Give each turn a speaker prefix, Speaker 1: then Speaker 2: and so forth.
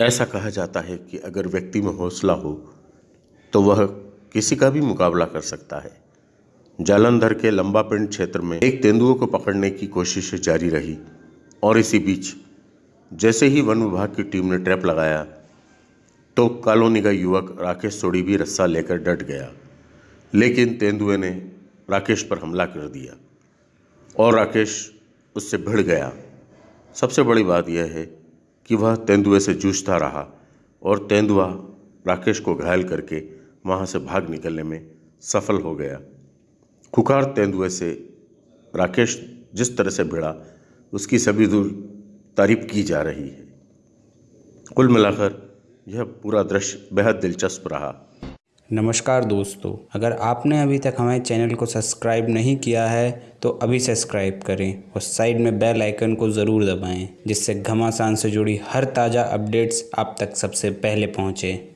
Speaker 1: ऐसा कहा जाता है कि अगर व्यक्ति में हौसला हो तो वह किसी का भी मुकाबला कर सकता है। जालंधर के लंबा पिंड क्षेत्र में एक तेंदुओं को पकड़ने की कोशिश जारी रही और इसी बीच जैसे ही वन विभाग की टीम ने ट्रैप लगाया तो कॉलोनी का युवक राकेश सोड़ी भी रस्सा लेकर डट गया। लेकिन तेंदुए ने राकेश पर हमला कर दिया और राकेश उससे भिड़ गया। सबसे बड़ी बात यह है कि वह तेंदुए से जूझता रहा और तेंदुआ राकेश को घायल करके वहाँ से भाग निकलने में सफल हो गया। खुखार तेंदुए से राकेश जिस तरह से भिड़ा, उसकी सभी दूर तारीफ़ की जा रही है। कुल मिलाकर यह पूरा दृश्य बेहद दिलचस्प रहा।
Speaker 2: नमस्कार दोस्तों, अगर आपने अभी तक हमारे चैनल को सब्सक्राइब नहीं किया है तो अभी सब्सक्राइब करें और साइड में बेल आइकन को ज़रूर दबाएँ, जिससे घमासान से जुड़ी हर ताज़ा अपडेट्स आप तक सबसे पहले पहुँचें।